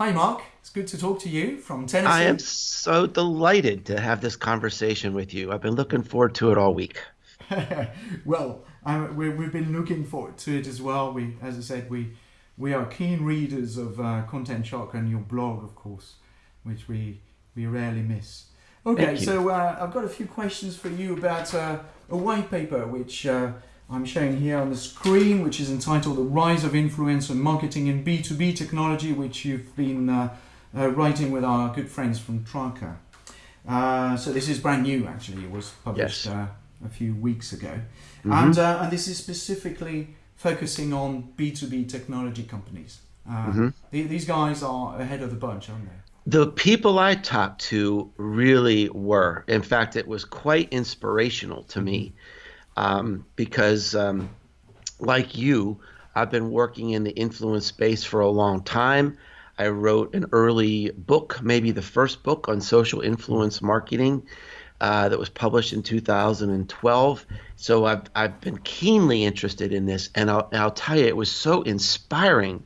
Hi, Mark. It's good to talk to you from Tennessee. I am so delighted to have this conversation with you. I've been looking forward to it all week. well, we, have been looking forward to it as well. We, as I said, we we are keen readers of uh, Content Shock and your blog, of course, which we we rarely miss. Okay, so uh, I've got a few questions for you about uh, a white paper which uh, I'm showing here on the screen, which is entitled The Rise of Influencer Marketing in B2B Technology, which you've been uh, uh, writing with our good friends from Traackr. Uh, so this is brand new, actually. It was published yes. a few weeks ago. Mm-hmm. And, and this is specifically focusing on B2B technology companies. Mm-hmm. these guys are ahead of the bunch, aren't they? The people I talked to really were. In fact, it was quite inspirational to me um, because, um, like you, I've been working in the influence space for a long time. I wrote an early book, maybe the first book on social influence marketing. Uh, that was published in 2012. So I've, I've been keenly interested in this, and I'll, I'll tell you, it was so inspiring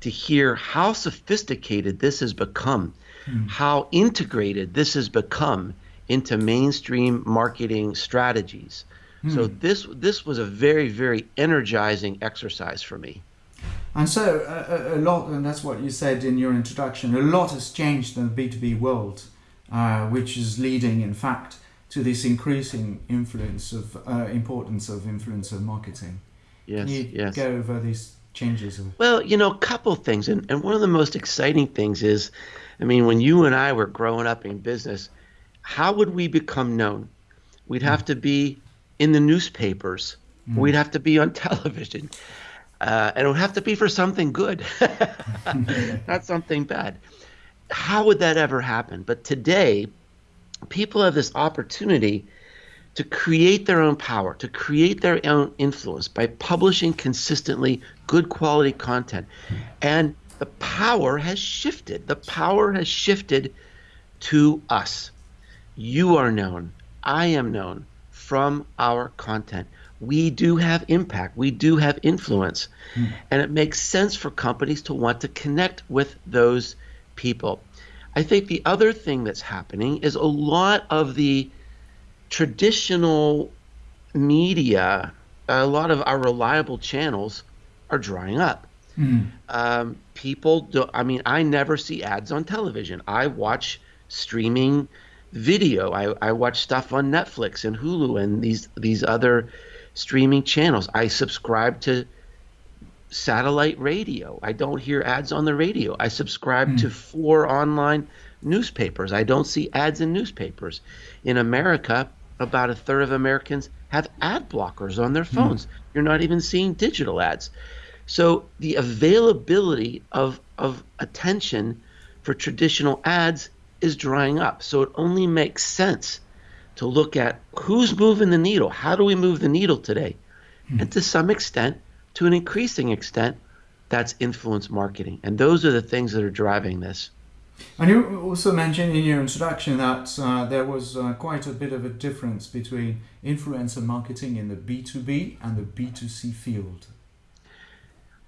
to hear how sophisticated this has become, mm. how integrated this has become into mainstream marketing strategies. Mm. So this this was a very very energizing exercise for me. And so a, a, lot, and that's what you said in your introduction. A lot has changed in the B two B world, uh, which is leading, in fact, to this increasing influence of uh, importance of influencer marketing. Yes, Can you yes. go over these changes? Well, you know, a couple things, and, and one of the most exciting things is, I mean, when you and I were growing up in business, how would we become known? We'd have mm. to be in the newspapers. Mm. We'd have to be on television. Uh, and it would have to be for something good, not something bad. How would that ever happen? But today, people have this opportunity to create their own power, to create their own influence by publishing consistently good quality content. And the power has shifted. The power has shifted to us. You are known. I am known from our content. We do have impact. We do have influence. Mm. And it makes sense for companies to want to connect with those people. I think the other thing that's happening is a lot of the traditional media, a lot of our reliable channels are drying up. Mm. Um, people do, I mean, I never see ads on television. I watch streaming video. I, I watch stuff on Netflix and Hulu and these these other streaming channels. I subscribe to satellite radio. I don't hear ads on the radio. I subscribe mm. to four online newspapers. I don't see ads in newspapers. In America, about a third of Americans have ad blockers on their hmm. phones. Mm. You're not even seeing digital ads. So the availability of, of attention for traditional ads is drying up. So it only makes sense to look at who's moving the needle. How do we move the needle today? Mm. And to some extent, to an increasing extent, that's influence marketing. And those are the things that are driving this. And you also mentioned in your introduction that uh, there was uh, quite a bit of a difference between influencer marketing in the B2B and the B2C field.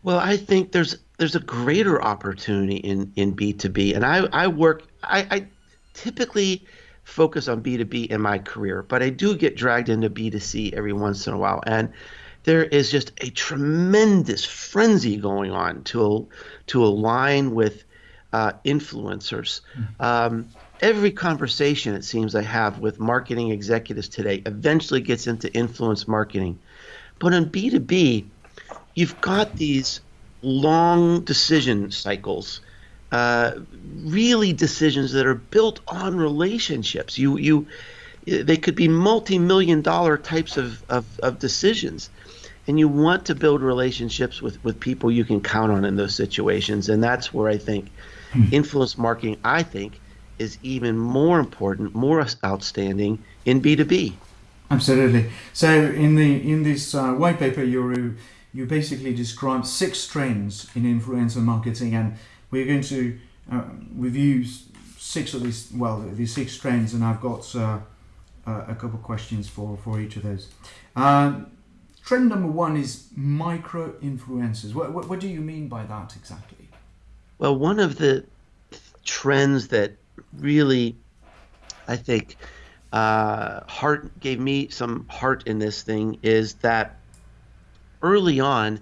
Well, I think there's there's a greater opportunity in, in B2B. And I, I work I, I typically focus on B2B in my career, but I do get dragged into B2C every once in a while. And there is just a tremendous frenzy going on to to align with uh, influencers. Mm-hmm. Um, every conversation it seems I have with marketing executives today eventually gets into influence marketing. But in B2B, you've got these long decision cycles, uh, really decisions that are built on relationships. You, you, they could be multi-million dollar types of, of, of decisions and you want to build relationships with, with people you can count on in those situations and that's where i think Hmm. influence marketing, I think, is even more important, more outstanding in B2B. Absolutely. So in the in this uh, white paper, you you basically describe six trends in influencer marketing, and we're going to uh, review six of these. Well, these six trends, and I've got uh, a couple of questions for for each of those. Um, trend number one is micro influencers. What, what, what do you mean by that exactly? Well, one of the trends that really, I think, uh, heart gave me some heart in this thing is that early on,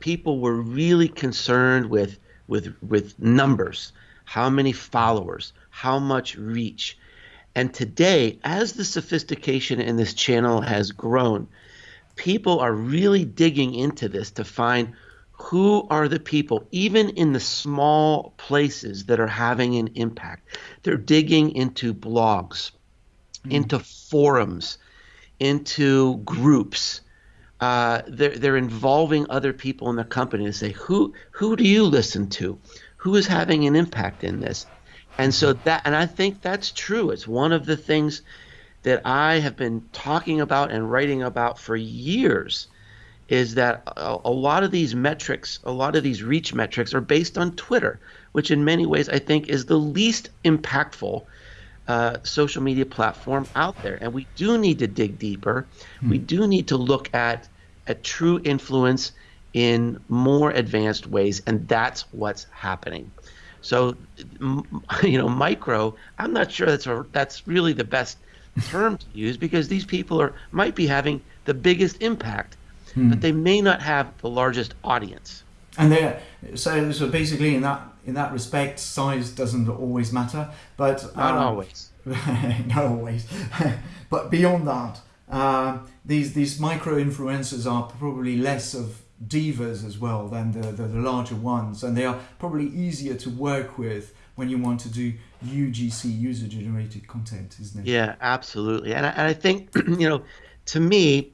people were really concerned with with with numbers, how many followers, how much reach. And today, as the sophistication in this channel has grown, people are really digging into this to find who are the people, even in the small places that are having an impact. They're digging into blogs, mm. into forums, into groups. Uh, they're, they're involving other people in the company to say, who, who do you listen to? Who is having an impact in this? And so that, and I think that's true. It's one of the things that I have been talking about and writing about for years is that a, a, lot of these metrics, a lot of these reach metrics are based on Twitter, which in many ways I think is the least impactful uh, social media platform out there. And we do need to dig deeper. Hmm. We do need to look at a true influence in more advanced ways, and that's what's happening. So, you know, micro. I'm not sure that's a, that's really the best term to use because these people are might be having the biggest impact, hmm. but they may not have the largest audience. And they so so basically in that in that respect, size doesn't always matter, but not um, always. not always, but beyond that, uh, these these micro influencers are probably less of divas as well than the, the, the larger ones, and they are probably easier to work with when you want to do UGC user generated content, isn't it? Yeah, absolutely. And I, and I think, you know, to me,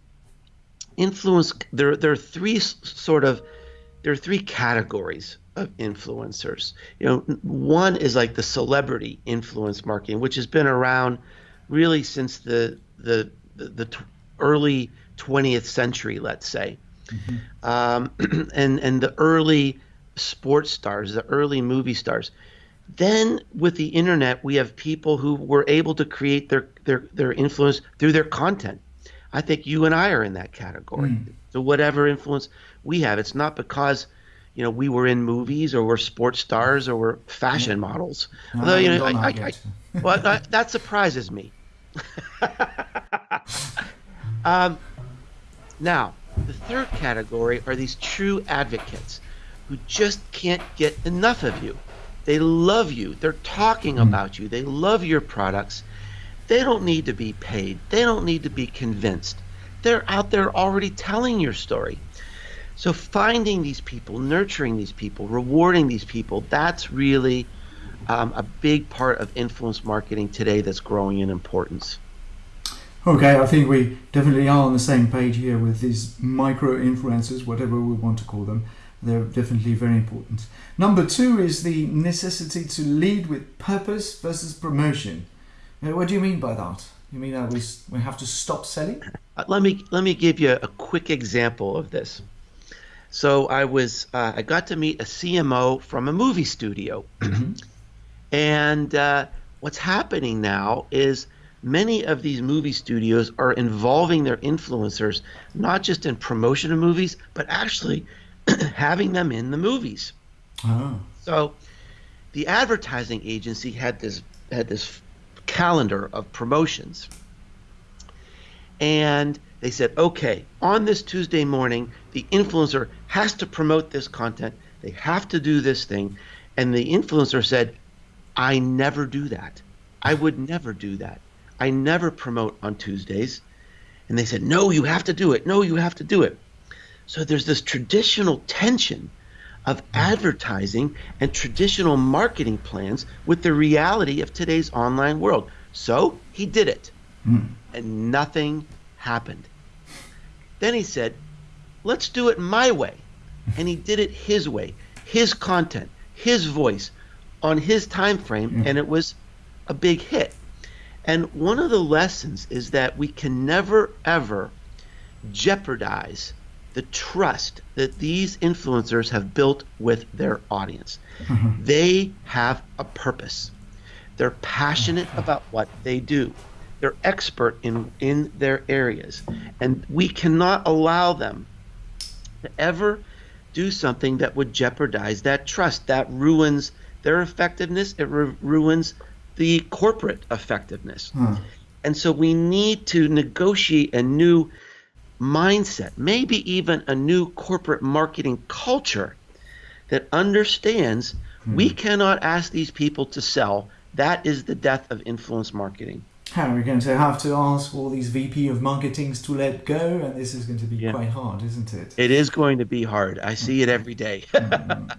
influence, there, there are three sort of, there are three categories of influencers. You know, one is like the celebrity influence marketing, which has been around really since the, the, the, the t- early 20th century, let's say. Mm-hmm. Um, and, and the early sports stars, the early movie stars then with the internet, we have people who were able to create their their their influence through their content. I think you and I are in that category. Mm. So whatever influence we have, it's not because you know we were in movies or we're sports stars or we're fashion yeah. models. No, Although you know, I, I, I, well, that surprises me. um, now, the third category are these true advocates who just can't get enough of you. They love you. They're talking mm. about you. They love your products. They don't need to be paid. They don't need to be convinced. They're out there already telling your story. So finding these people, nurturing these people, rewarding these people, that's really um, a big part of influence marketing today that's growing in importance. Okay, I think we definitely are on the same page here with these micro influencers, whatever we want to call them. They're definitely very important. Number two is the necessity to lead with purpose versus promotion. Now, what do you mean by that? You mean that we, we have to stop selling? Uh, let me let me give you a quick example of this. So I was uh, I got to meet a CMO from a movie studio, mm-hmm. and uh, what's happening now is many of these movie studios are involving their influencers not just in promotion of movies, but actually having them in the movies. Oh. So the advertising agency had this had this calendar of promotions. And they said, okay, on this Tuesday morning, the influencer has to promote this content. They have to do this thing. And the influencer said, I never do that. I would never do that. I never promote on Tuesdays. And they said, no, you have to do it. No, you have to do it. So there's this traditional tension of advertising and traditional marketing plans with the reality of today's online world. So he did it, mm. and nothing happened. Then he said, Let's do it my way. And he did it his way, his content, his voice, on his time frame, mm. and it was a big hit. And one of the lessons is that we can never, ever jeopardize the trust that these influencers have built with their audience. Mm-hmm. They have a purpose. They're passionate about what they do. They're expert in in their areas, and we cannot allow them to ever do something that would jeopardize that trust. That ruins their effectiveness, it ru- ruins the corporate effectiveness. Hmm. And so we need to negotiate a new mindset, maybe even a new corporate marketing culture that understands we cannot ask these people to sell. That is the death of influence marketing. How are we're going to have to ask all these VP of marketings to let go, and this is going to be Yeah. quite hard, isn't it? It is going to be hard. I see it every day.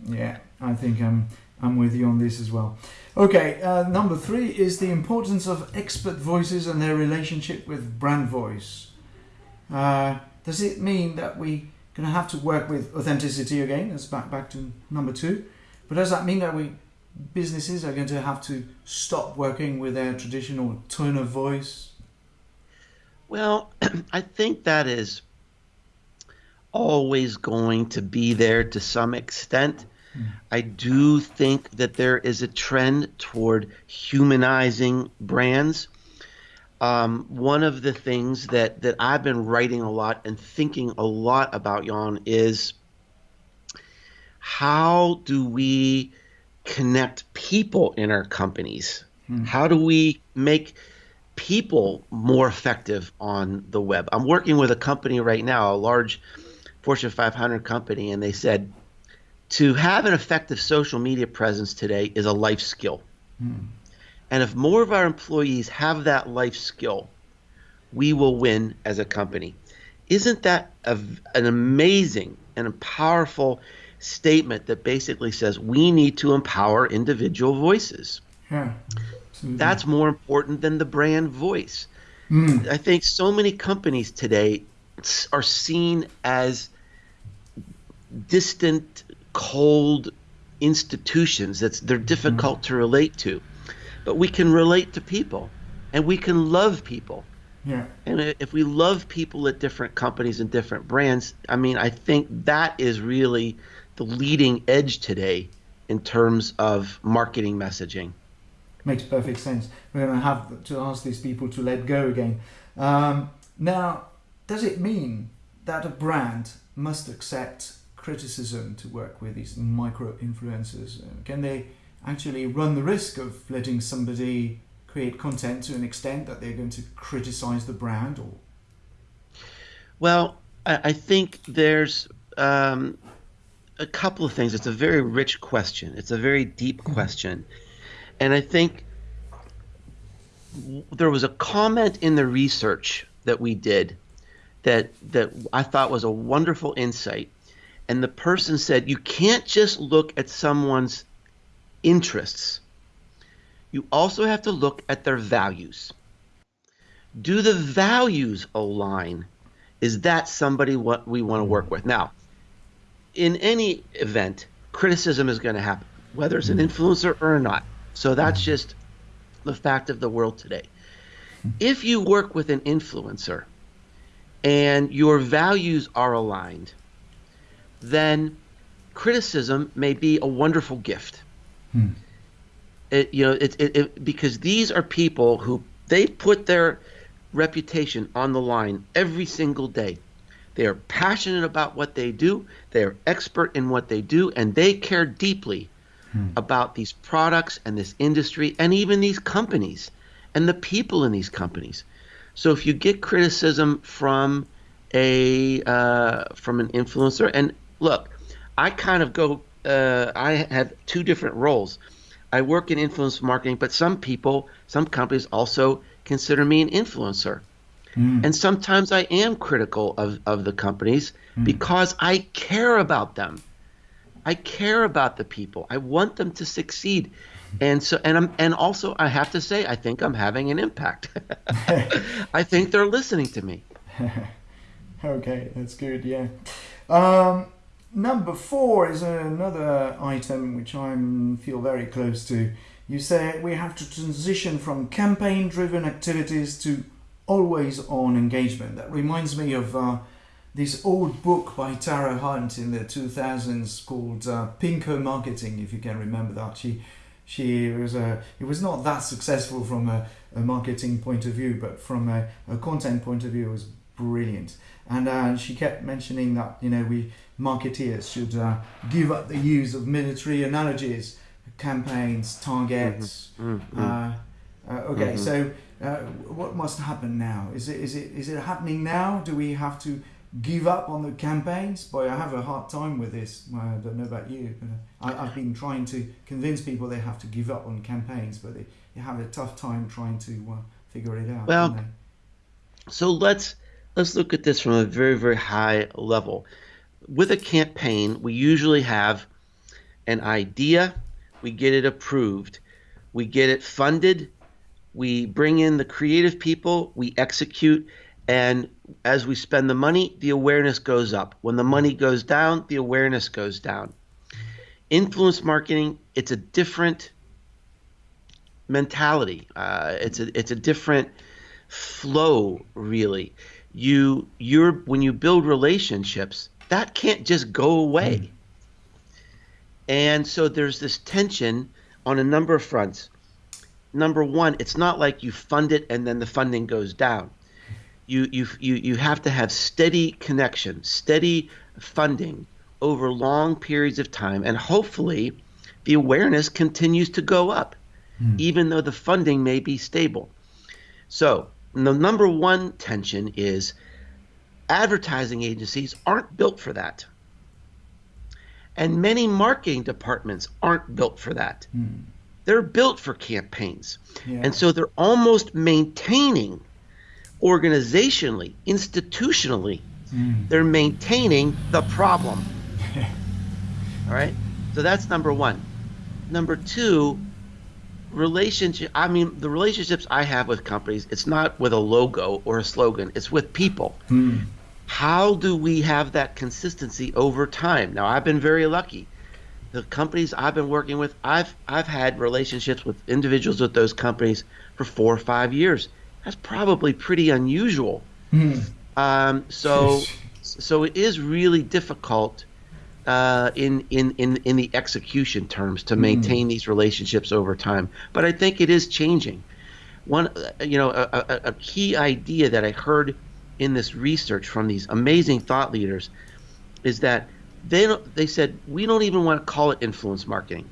yeah, I think I'm I'm with you on this as well. Okay, uh, number three is the importance of expert voices and their relationship with brand voice. Uh, does it mean that we're going to have to work with authenticity again? That's back back to number two. But does that mean that we businesses are going to have to stop working with their traditional tone of voice? Well, I think that is always going to be there to some extent. I do think that there is a trend toward humanizing brands. Um, one of the things that, that I've been writing a lot and thinking a lot about, Jan, is how do we connect people in our companies? Hmm. How do we make people more effective on the web? I'm working with a company right now, a large Fortune 500 company, and they said to have an effective social media presence today is a life skill. Hmm. And if more of our employees have that life skill, we will win as a company. Isn't that a, an amazing and a powerful statement that basically says we need to empower individual voices? Yeah. absolutely. That's more important than the brand voice. Hmm. I think so many companies today are seen as distant, cold institutions. That's they're difficult hmm. to relate to, but we can relate to people, and we can love people. yeah. And if we love people at different companies and different brands, I mean, I think that is really the leading edge today in terms of marketing messaging. Makes perfect sense. We're going to have to ask these people to let go again. Um, now, does it mean that a brand must accept criticism to work with these micro influencers? Can they actually run the risk of letting somebody create content to an extent that they're going to criticize the brand or Well, I, I think there's um, a couple of things. It's a very rich question. It's a very deep mm-hmm. question, and I think there was a comment in the research that we did that that I thought was a wonderful insight. And the person said, you can't just look at someone's interests. You also have to look at their values. Do the values align? Is that somebody what we want to work with? Now, in any event, criticism is going to happen, whether it's an mm-hmm. influencer or not. So that's mm-hmm. just the fact of the world today. If you work with an influencer and your values are aligned, then criticism may be a wonderful gift. Hmm. It, you know, it, it, it, because these are people who they put their reputation on the line every single day. They are passionate about what they do. They are expert in what they do, and they care deeply about these products and this industry and even these companies and the people in these companies. So if you get criticism from a uh, from an influencer, and look, I kind of go. Uh, I have two different roles. I work in influence marketing, but some people, some companies also consider me an influencer. And sometimes I am critical of, of the companies because I care about them. I care about the people. I want them to succeed. And so and I'm and also I have to say I think I'm having an impact. I think they're listening to me. Okay, that's good. Yeah. Um, number four is another item which I feel very close to. You say we have to transition from campaign-driven activities to always-on engagement. That reminds me of uh, this old book by Tara Hunt in the 2000s called uh, Pinko Marketing, if you can remember that. She she was a it was not that successful from a, a marketing point of view, but from a, a content point of view, it was brilliant. And uh, she kept mentioning that you know we marketeers should uh, give up the use of military analogies, campaigns, targets. Mm-hmm. Uh, uh, okay, Mhm. so uh, what must happen now? Is it is it is it happening now? Do we have to give up on the campaigns? Boy, I have a hard time with this. Well, I don't know about you, but uh, I, I've been trying to convince people they have to give up on campaigns, but they, they have a tough time trying to uh, figure it out. Well. So let's let's look at this from a very very high level. With a campaign, we usually have an idea, we get it approved, we get it funded, we bring in the creative people, we execute, and as we spend the money, the awareness goes up. When the money goes down, the awareness goes down. Influence marketing, it's a different mentality. Uh, it's a it's a different flow really you you're when you build relationships that can't just go away and so there's this tension on a number of fronts number one it's not like you fund it and then the funding goes down you you you, you have to have steady connection steady funding over long periods of time and hopefully the awareness continues to go up hmm. even though the funding may be stable so the number one tension is advertising agencies aren't built for that. And many marketing departments aren't built for that. Hmm. They're built for campaigns. Yeah. And so they're almost maintaining organizationally, institutionally, hmm. they're maintaining the problem. All right? So that's number one. Number two, relationship i mean the relationships i have with companies it's not with a logo or a slogan it's with people hmm. how do we have that consistency over time now i've been very lucky the companies i've been working with i've i've had relationships with individuals with those companies for four or five years that's probably pretty unusual um, so so it is really difficult uh, in, in, in, in the execution terms to maintain these relationships over time. But I think it is changing. One, uh, you know, a, a, a key idea that I heard in this research from these amazing thought leaders is that they they said we don't even want to call it influence marketing.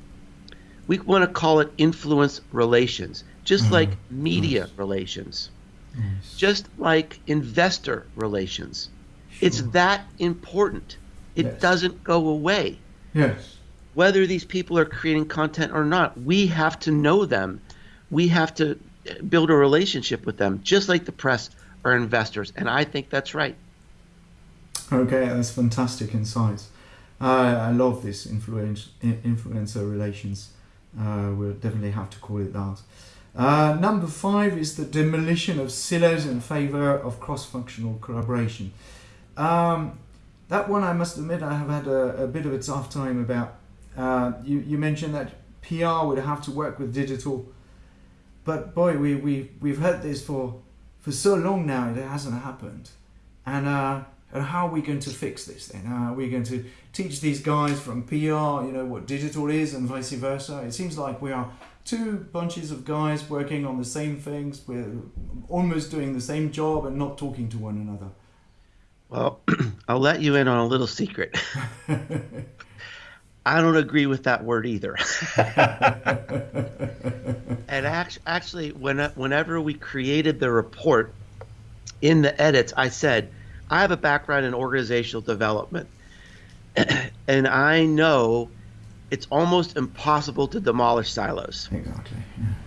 We want to call it influence relations, just like media relations, just like investor relations. It's that important. It Yes. doesn't go away. Yes. Whether these people are creating content or not, we have to know them. We have to uh, build a relationship with them, just like the press or investors. And I think that's right. Okay, that's fantastic insights. Uh, I love this influence, influencer relations. Uh, we'll definitely have to call it that. Uh, number five is the demolition of silos in favor of cross-functional collaboration. Um, that one, I must admit, I have had a, a bit of a tough time about. Uh, you, you mentioned that PR would have to work with digital, but boy, we, we, we've heard this for, for so long now, it hasn't happened. And, uh, and how are we going to fix this then? Uh, are we going to teach these guys from PR, you know, what digital is and vice versa? It seems like we are two bunches of guys working on the same things. We're almost doing the same job and not talking to one another. Well, I'll let you in on a little secret. I don't agree with that word either. and act- actually, when, whenever we created the report in the edits, I said, I have a background in organizational development. and I know it's almost impossible to demolish silos. Exactly.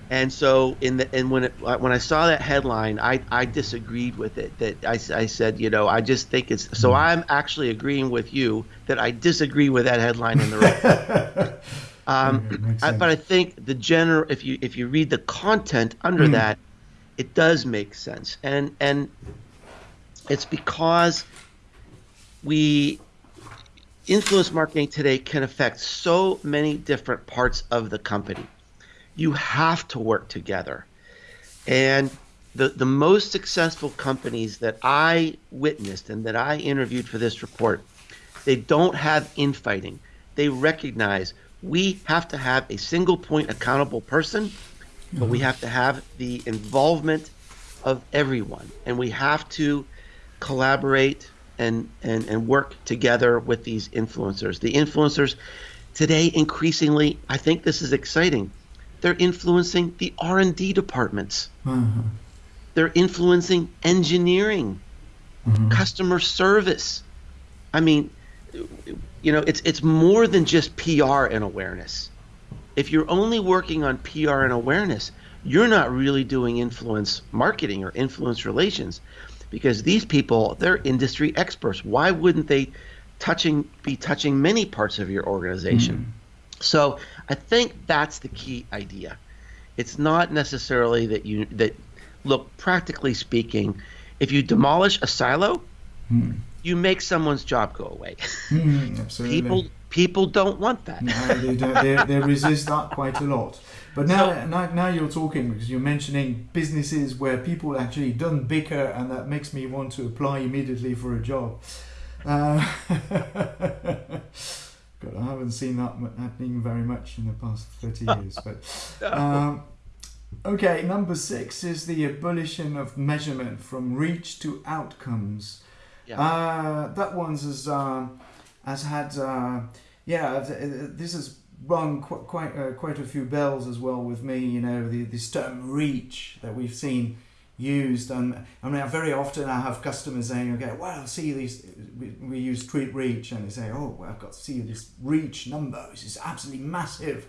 And so in the and when it uh, when I saw that headline, I I disagreed with it. That I, I said, you know, I just think it's so I'm actually agreeing with you that I disagree with that headline in the report. um, I, but I think the general if you if you read the content under that, it does make sense. And and it's because we influence marketing today can affect so many different parts of the company you have to work together. And the, the most successful companies that I witnessed and that I interviewed for this report, they don't have infighting. They recognize we have to have a single point accountable person, but we mm-hmm. have to have the involvement of everyone. And we have to collaborate and, and, and work together with these influencers. The influencers today increasingly i think this is exciting they're influencing the r&d departments Uh-huh. they're influencing engineering Mhm. customer service i mean you know it's it's more than just pr and awareness if you're only working on pr and awareness you're not really doing influence marketing or influence relations because these people they're industry experts. Why wouldn't they touching be touching many parts of your organization? So i think that's the key idea. It's not necessarily that you that look practically speaking if you demolish a silo Mm. you make someone's job go away. Mm, people people don't want that. No, they, don't, they, they resist that quite a lot. But now, now, now you're talking because you're mentioning businesses where people actually don't bicker, and that makes me want to apply immediately for a job. Uh, God, I haven't seen that happening very much in the past 30 years. But um, okay, number six is the abolition of measurement from reach to outcomes. Yeah. Uh, that one's has um, has had uh, yeah th- th- this has rung qu- quite uh, quite a few bells as well with me. You know the this term reach that we've seen used. And I mean very often I have customers saying okay well see these we, we use TweetReach. And they say oh well, I've got to see this reach number. Which is absolutely massive.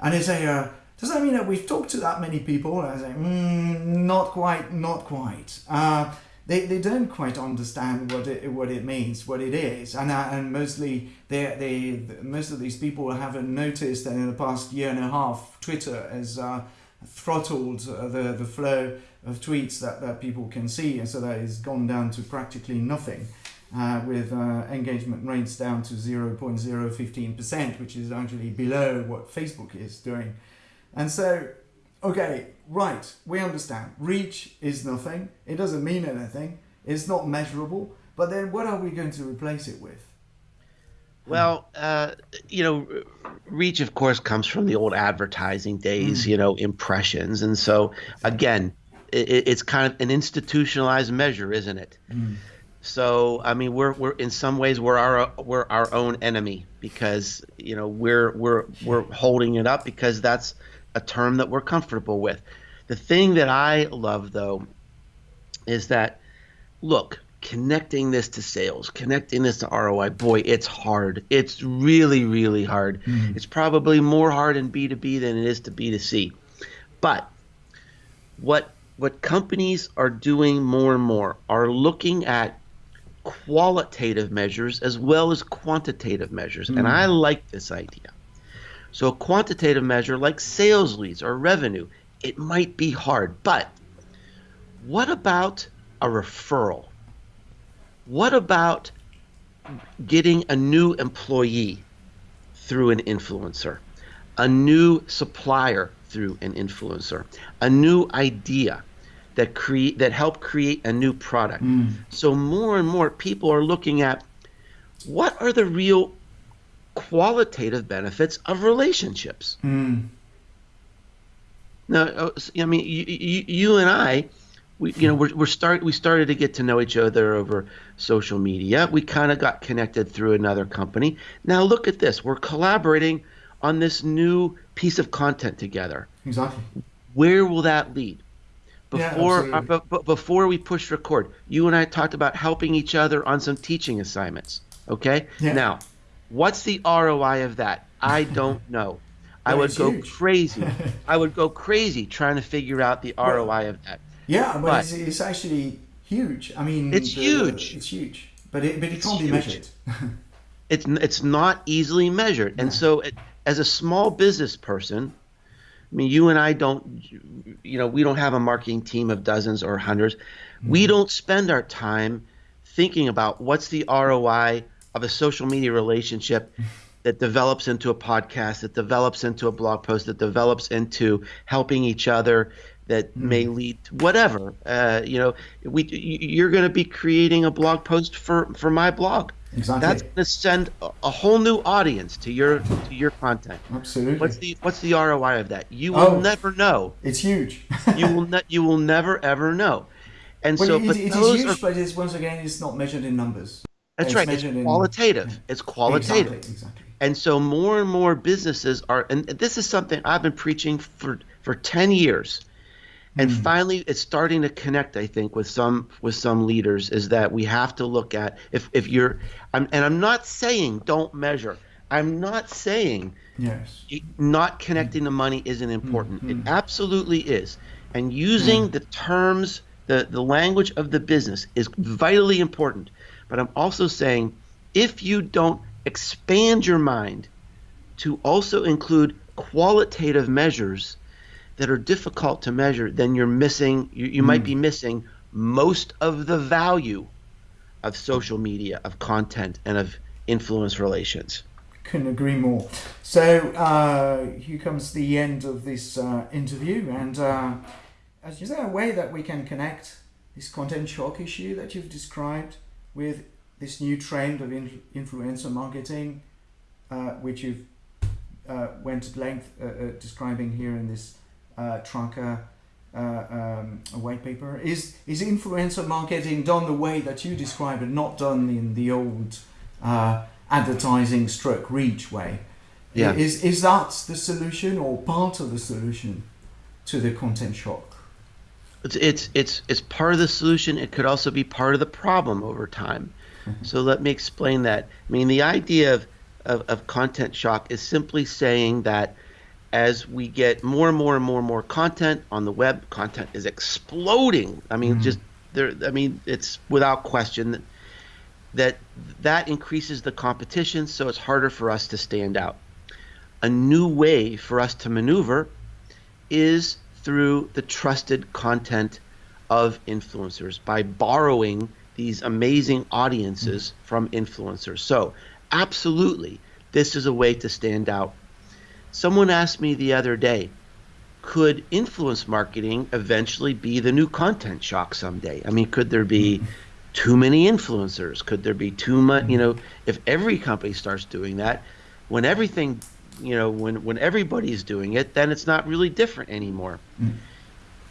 And they say uh, does that mean that we've talked to that many people? And I say mm, not quite not quite. Uh, they, they don't quite understand what it what it means, what it is, and uh, and mostly they they most of these people haven't noticed that in the past year and a half, Twitter has uh, throttled uh, the the flow of tweets that, that people can see, and so that has gone down to practically nothing, uh, with uh, engagement rates down to 0.015%, which is actually below what Facebook is doing, and so okay, right, we understand. Reach is nothing. It doesn't mean anything. It's not measurable. But then what are we going to replace it with? Well, uh, you know, reach, of course, comes from the old advertising days, you know, impressions. And so, again, it, it's kind of an institutionalized measure, isn't it? So, I mean, we're, we're in some ways we're our we're our own enemy because you know we're we're we're holding it up because that's a term that we're comfortable with. The thing that I love though is that look, connecting this to sales, connecting this to ROI, boy, it's hard. It's really, really hard. Mm-hmm. It's probably more hard in B2B than it is to B2C. But what what companies are doing more and more are looking at qualitative measures as well as quantitative measures. And mm-hmm. I like this idea. So a quantitative measure like sales leads or revenue, it might be hard, but what about a referral? What about getting a new employee through an influencer, a new supplier through an influencer, a new idea that create that help create a new product. Hmm. So more and more people are looking at what are the real qualitative benefits of relationships. Mm. Now, uh, I mean, you, you, you and I, we, you know, we're, we're start we started to get to know each other over social media. We kind of got connected through another company. Now look at this. We're collaborating on this new piece of content together. Exactly. Where will that lead? Yeah, Before, uh, b- b- before we push record, you and I talked about helping each other on some teaching assignments. Okay. Yeah. Now, what's the ROI of that? I don't know. I would go huge. crazy. I would go crazy trying to figure out the ROI of that. Yeah, but, But- it's, it's actually huge. I mean, It's huge. It's huge, but it but it It's can't be measured. It's it's not easily measured, and so it, as a small business person, I mean, you and I don't, you know, we don't have a marketing team of dozens or hundreds. We mm-hmm. don't spend our time thinking about what's the ROI of a social media relationship that develops into a podcast, that develops into a blog post, that develops into helping each other, that may lead to whatever. Uh, you know, we you're going to be creating a blog post for for my blog. Exactly. That's going to send a, whole new audience to your to your content. Absolutely. What's the what's the ROI of that? You will Oh. never know. it's huge. You will ne- you will never ever know. And Well, so, it, but it is huge, are, but it's once again it's not measured in numbers. That's right. It's measured in- qualitative. It's qualitative. Exactly. Exactly. And so more and more businesses are, and this is something I've been preaching for, for 10 years. And mm. finally, it's starting to connect. I think with some with some leaders is that we have to look at if if you're, I'm, and I'm not saying don't measure. I'm not saying yes. not connecting the money isn't important. Mm-hmm. It absolutely is. And using mm. the terms, the, the language of the business is vitally important. But I'm also saying if you don't expand your mind to also include qualitative measures that are difficult to measure, then you're missing, you, you mm. might be mm. missing most of the value of social media, of content, and of influence relations. Couldn't agree more. So uh, here comes the end of this uh, interview, and uh, is there a way that we can connect this content shock issue that you've described with this new trend of influencer marketing, uh, which you've uh, went at length uh, uh describing here in this uh, Traackr uh, um, white paper. Is is influencer marketing done the way that you describe it, not done in the old advertising stroke reach way? Yeah. Is is that the solution or part of the solution to the content shock? It's it's it's it's part of the solution. It could also be part of the problem over time. Mm-hmm. So let me explain that. I mean, the idea of, of, of content shock is simply saying that as we get more and more and more and more content on the web, content is exploding. I mean, mm-hmm. just there. I mean, it's without question that, that that increases the competition, so it's harder for us to stand out. A new way for us to maneuver is through the trusted content of influencers by borrowing these amazing audiences mm-hmm. from influencers. So, absolutely, this is a way to stand out. Someone asked me the other day, could influence marketing eventually be the new content shock someday? I mean, could there be mm-hmm. too many influencers? Could there be too much, you know, if every company starts doing that, when everything, you know, when when everybody's doing it, then it's not really different anymore. Mm.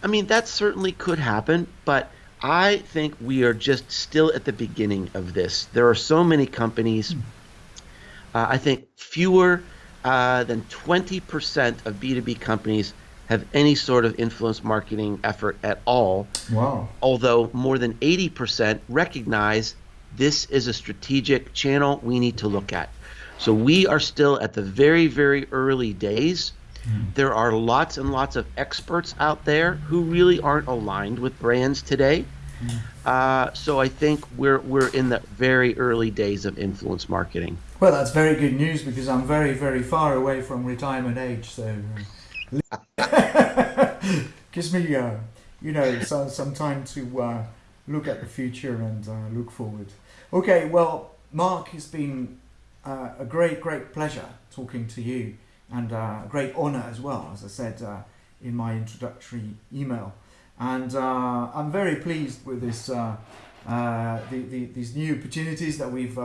I mean, that certainly could happen, but I think we are just still at the beginning of this. There are so many companies. Uh, I think fewer uh, than 20% of B2B companies have any sort of influence marketing effort at all. Wow. Although more than 80% recognize this is a strategic channel we need to look at. So we are still at the very, very early days Mm. There are lots and lots of experts out there who really aren't aligned with brands today. Mm. Uh, so I think we're we're in the very early days of influence marketing. Well, that's very good news because I'm very very far away from retirement age, so uh, gives me uh, you know some some time to uh, look at the future and uh, look forward. Okay, well, Mark, it's been uh, a great great pleasure talking to you and uh, a great honor as well, as I said uh, in my introductory email. And uh, I'm very pleased with this, uh, uh, the, the, these new opportunities that we've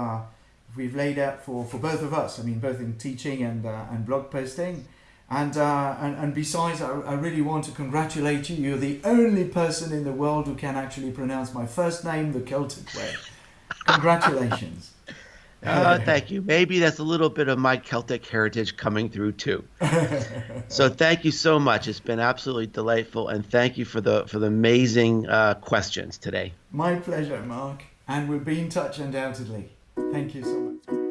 we've laid out for, for both of us. I mean, both in teaching and and blog posting. And, and, and besides, I, I really want to congratulate you. You're the only person in the world who can actually pronounce my first name the Celtic way. Congratulations. Uh, thank you. Maybe that's a little bit of my Celtic heritage coming through too. so thank you so much. It's been absolutely delightful, and thank you for the for the amazing uh, questions today. My pleasure, Mark. And we'll be in touch undoubtedly. Thank you so much.